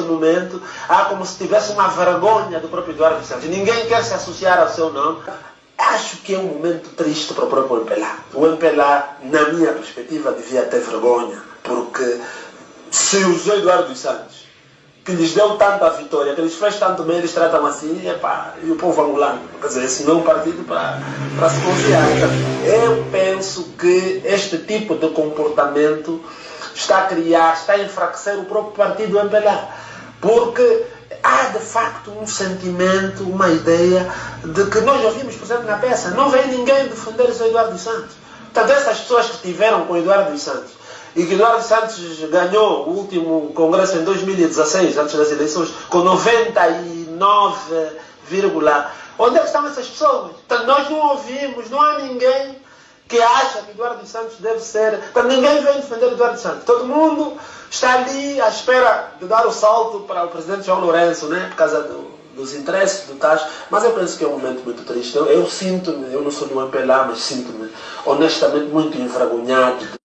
neste momento, há como se tivesse uma vergonha do próprio Eduardo Santos. Ninguém quer se associar ao seu nome. Acho que é um momento triste para o próprio MPLA. O MPLA, na minha perspectiva, devia ter vergonha, porque se usou Eduardo Santos, que lhes deu tanta vitória, que lhes fez tanto bem, eles tratam assim, epá, e o povo angolano. Quer dizer, esse não é um partido para se confiar. Eu penso que este tipo de comportamento está a criar, está a enfraquecer o próprio partido MPLA. Porque há de facto um sentimento, uma ideia de que nós ouvimos, por exemplo, na peça, não vem ninguém defender o Eduardo Santos. Portanto, essas pessoas que tiveram com Eduardo Santos e que Eduardo Santos ganhou o último congresso em 2016, antes das eleições, com 99, onde é que estão essas pessoas? Portanto, nós não ouvimos, não há ninguém que acha que Eduardo Santos deve ser. Portanto, ninguém vem defender Eduardo Santos. Todo mundo está ali à espera de dar o salto para o presidente João Lourenço, né? por causa do, dos interesses do TAS. Mas eu penso que é um momento muito triste. Eu, eu sinto-me, eu não sou do MPLA, mas sinto-me honestamente muito envergonhado